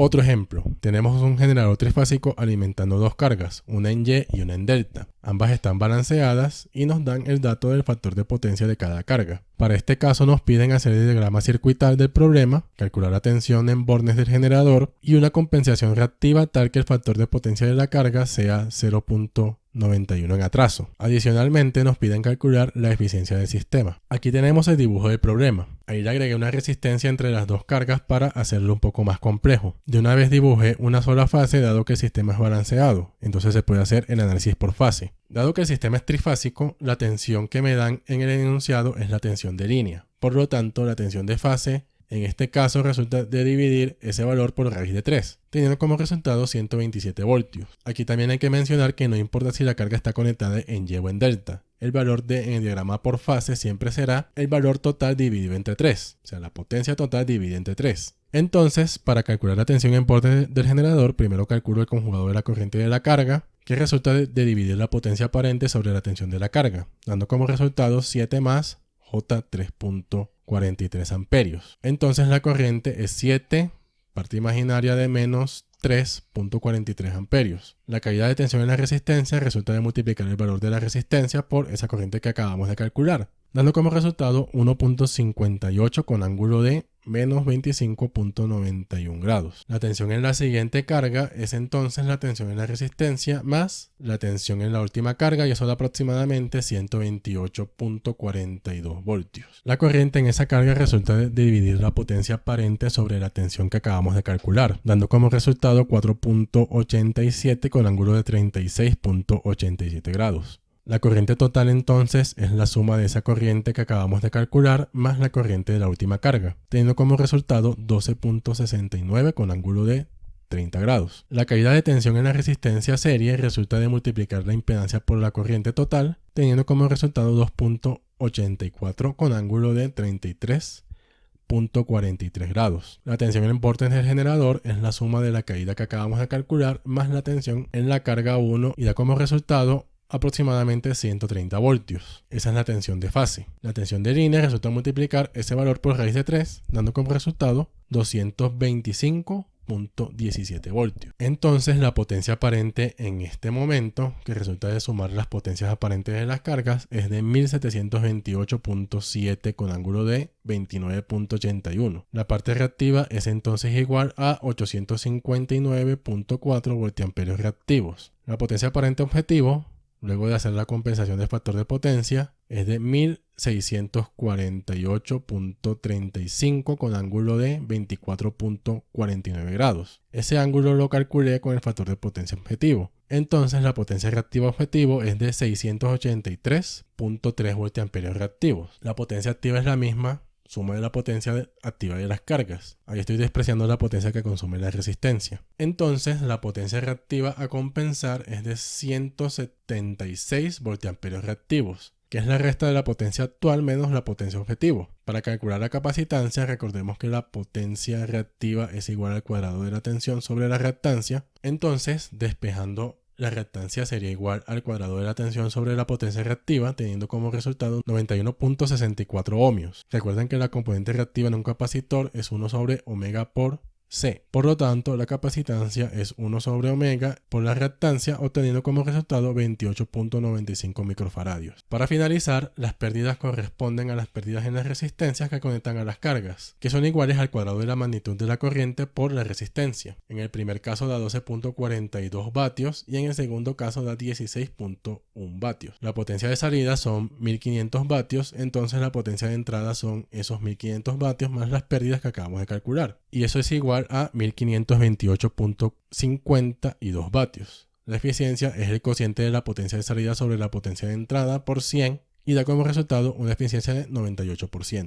Otro ejemplo, tenemos un generador trifásico alimentando dos cargas, una en Y y una en delta. Ambas están balanceadas y nos dan el dato del factor de potencia de cada carga. Para este caso nos piden hacer el diagrama circuital del problema, calcular la tensión en bornes del generador y una compensación reactiva tal que el factor de potencia de la carga sea 0.91 en atraso. Adicionalmente nos piden calcular la eficiencia del sistema. Aquí tenemos el dibujo del problema. Ahí le agregué una resistencia entre las dos cargas para hacerlo un poco más complejo. De una vez dibujé una sola fase dado que el sistema es balanceado, entonces se puede hacer el análisis por fase. Dado que el sistema es trifásico, la tensión que me dan en el enunciado es la tensión de línea. Por lo tanto, la tensión de fase en este caso resulta de dividir ese valor por raíz de 3, teniendo como resultado 127 voltios. Aquí también hay que mencionar que no importa si la carga está conectada en Y o en delta. El valor de, en el diagrama por fase siempre será el valor total dividido entre 3, o sea, la potencia total dividida entre 3. Entonces, para calcular la tensión en porte del generador, primero calculo el conjugado de la corriente de la carga, que resulta de, dividir la potencia aparente sobre la tensión de la carga, dando como resultado 7 más J 3.43 amperios. Entonces la corriente es 7, parte imaginaria de menos 3.43 amperios. La caída de tensión en la resistencia resulta de multiplicar el valor de la resistencia por esa corriente que acabamos de calcular, dando como resultado 1.58 con ángulo de menos 25.91 grados. La tensión en la siguiente carga es entonces la tensión en la resistencia más la tensión en la última carga y eso da aproximadamente 128.42 voltios. La corriente en esa carga resulta de dividir la potencia aparente sobre la tensión que acabamos de calcular, dando como resultado 4.87 con ángulo de 36.87 grados. La corriente total entonces es la suma de esa corriente que acabamos de calcular más la corriente de la última carga, teniendo como resultado 12.69 con ángulo de 30 grados. La caída de tensión en la resistencia serie resulta de multiplicar la impedancia por la corriente total, teniendo como resultado 2.84 con ángulo de 33.43 grados. La tensión en el porte del generador es la suma de la caída que acabamos de calcular más la tensión en la carga 1 y da como resultado aproximadamente 130 voltios. Esa es la tensión de fase. La tensión de línea resulta multiplicar ese valor por raíz de 3, dando como resultado 225.17 voltios. Entonces la potencia aparente en este momento, que resulta de sumar las potencias aparentes de las cargas, es de 1728.7 con ángulo de 29.81. La parte reactiva es entonces igual a 859.4 voltiamperios reactivos. La potencia aparente objetivo luego de hacer la compensación del factor de potencia, es de 1648.35 con ángulo de 24.49 grados. Ese ángulo lo calculé con el factor de potencia objetivo. Entonces la potencia reactiva objetivo es de 683.3 voltiamperios reactivos. La potencia activa es la misma suma de la potencia activa de las cargas. Ahí estoy despreciando la potencia que consume la resistencia. Entonces, la potencia reactiva a compensar es de 176 voltiamperios reactivos, que es la resta de la potencia actual menos la potencia objetivo. Para calcular la capacitancia, recordemos que la potencia reactiva es igual al cuadrado de la tensión sobre la reactancia. Entonces, despejando la reactancia sería igual al cuadrado de la tensión sobre la potencia reactiva, teniendo como resultado 91.64 ohmios. Recuerden que la componente reactiva en un capacitor es 1 sobre omega por C. Por lo tanto, la capacitancia es 1 sobre omega por la reactancia, obteniendo como resultado 28.95 microfaradios. Para finalizar, las pérdidas corresponden a las pérdidas en las resistencias que conectan a las cargas, que son iguales al cuadrado de la magnitud de la corriente por la resistencia. En el primer caso da 12.42 vatios y en el segundo caso da 16.1 vatios. La potencia de salida son 1500 vatios, entonces la potencia de entrada son esos 1500 vatios más las pérdidas que acabamos de calcular. Y eso es a 1528.52 vatios. La eficiencia es el cociente de la potencia de salida sobre la potencia de entrada por 100 y da como resultado una eficiencia de 98%.